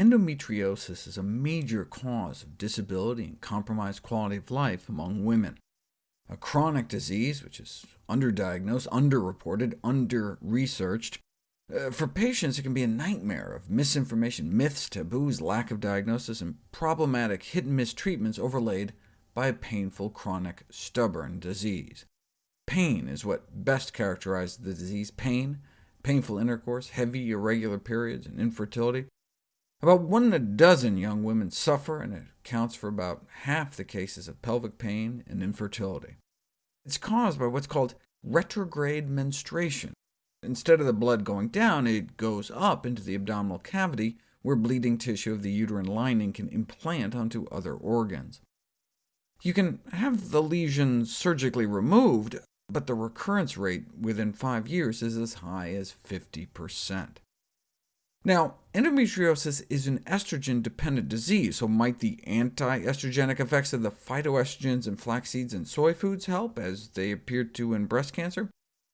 endometriosis is a major cause of disability and compromised quality of life among women. A chronic disease which is underdiagnosed, underreported, under-researched. Uh, for patients, it can be a nightmare of misinformation, myths, taboos, lack of diagnosis, and problematic hit-and-miss treatments overlaid by a painful, chronic, stubborn disease. Pain is what best characterizes the disease. Pain, painful intercourse, heavy, irregular periods, and infertility. About one in a dozen young women suffer, and it accounts for about half the cases of pelvic pain and infertility. It's caused by what's called retrograde menstruation. Instead of the blood going down, it goes up into the abdominal cavity, where bleeding tissue of the uterine lining can implant onto other organs. You can have the lesion surgically removed, but the recurrence rate within five years is as high as 50%. Now, endometriosis is an estrogen-dependent disease, so might the anti-estrogenic effects of the phytoestrogens in flax seeds and soy foods help, as they appear to in breast cancer?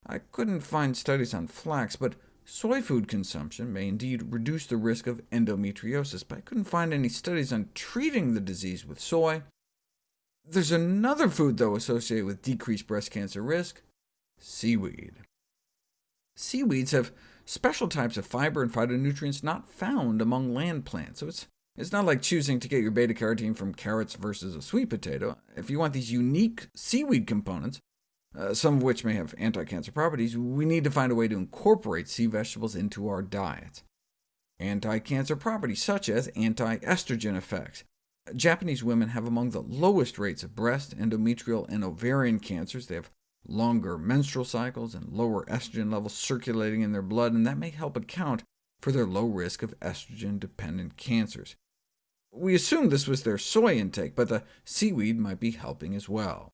I couldn't find studies on flax, but soy food consumption may indeed reduce the risk of endometriosis, but I couldn't find any studies on treating the disease with soy. There's another food, though, associated with decreased breast cancer risk— seaweed. Seaweeds have special types of fiber and phytonutrients not found among land plants, so it's, it's not like choosing to get your beta-carotene from carrots versus a sweet potato. If you want these unique seaweed components, uh, some of which may have anti-cancer properties, we need to find a way to incorporate sea vegetables into our diets. Anti-cancer properties, such as anti-estrogen effects. Japanese women have among the lowest rates of breast, endometrial, and ovarian cancers. They have longer menstrual cycles and lower estrogen levels circulating in their blood, and that may help account for their low risk of estrogen-dependent cancers. We assumed this was their soy intake, but the seaweed might be helping as well.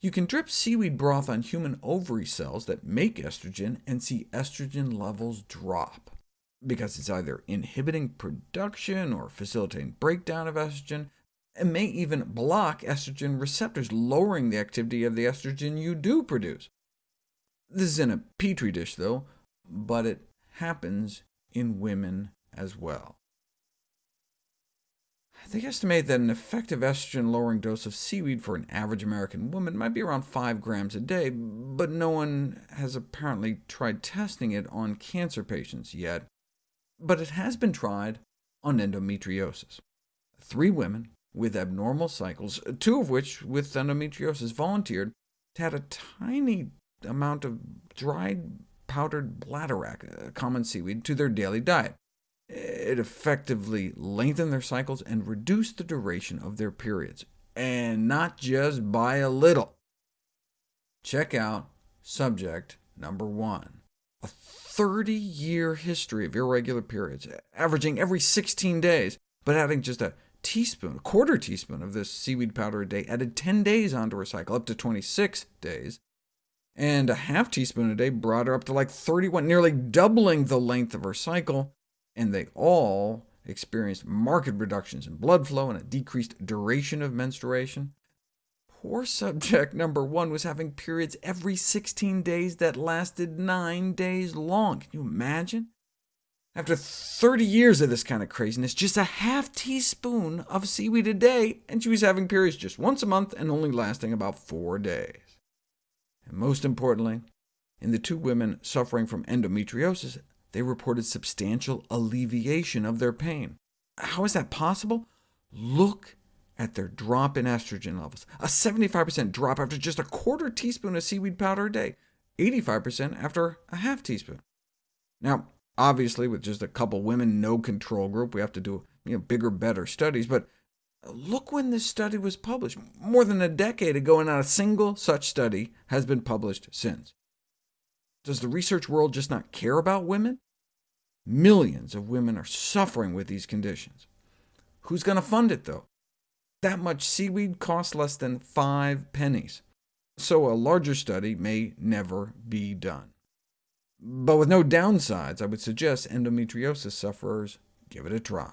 You can drip seaweed broth on human ovary cells that make estrogen and see estrogen levels drop, because it's either inhibiting production or facilitating breakdown of estrogen, and may even block estrogen receptors, lowering the activity of the estrogen you do produce. This is in a petri dish, though, but it happens in women as well. They estimate that an effective estrogen-lowering dose of seaweed for an average American woman might be around 5 grams a day, but no one has apparently tried testing it on cancer patients yet. But it has been tried on endometriosis. Three women with abnormal cycles, two of which with endometriosis volunteered add a tiny amount of dried powdered bladderwrack, a uh, common seaweed, to their daily diet. It effectively lengthened their cycles and reduced the duration of their periods, and not just by a little. Check out subject number one. A 30-year history of irregular periods, averaging every 16 days, but adding just a teaspoon, a quarter teaspoon of this seaweed powder a day, added 10 days onto her cycle, up to 26 days, and a half teaspoon a day brought her up to like 31, nearly doubling the length of her cycle, and they all experienced marked reductions in blood flow and a decreased duration of menstruation. Poor subject number one was having periods every 16 days that lasted nine days long. Can you imagine? After 30 years of this kind of craziness, just a half teaspoon of seaweed a day, and she was having periods just once a month and only lasting about four days. And most importantly, in the two women suffering from endometriosis, they reported substantial alleviation of their pain. How is that possible? Look at their drop in estrogen levels, a 75% drop after just a quarter teaspoon of seaweed powder a day, 85% after a half teaspoon. Now, Obviously, with just a couple women, no control group, we have to do you know, bigger, better studies, but look when this study was published. More than a decade ago, and not a single such study has been published since. Does the research world just not care about women? Millions of women are suffering with these conditions. Who's going to fund it, though? That much seaweed costs less than five pennies, so a larger study may never be done. But with no downsides, I would suggest endometriosis sufferers give it a try.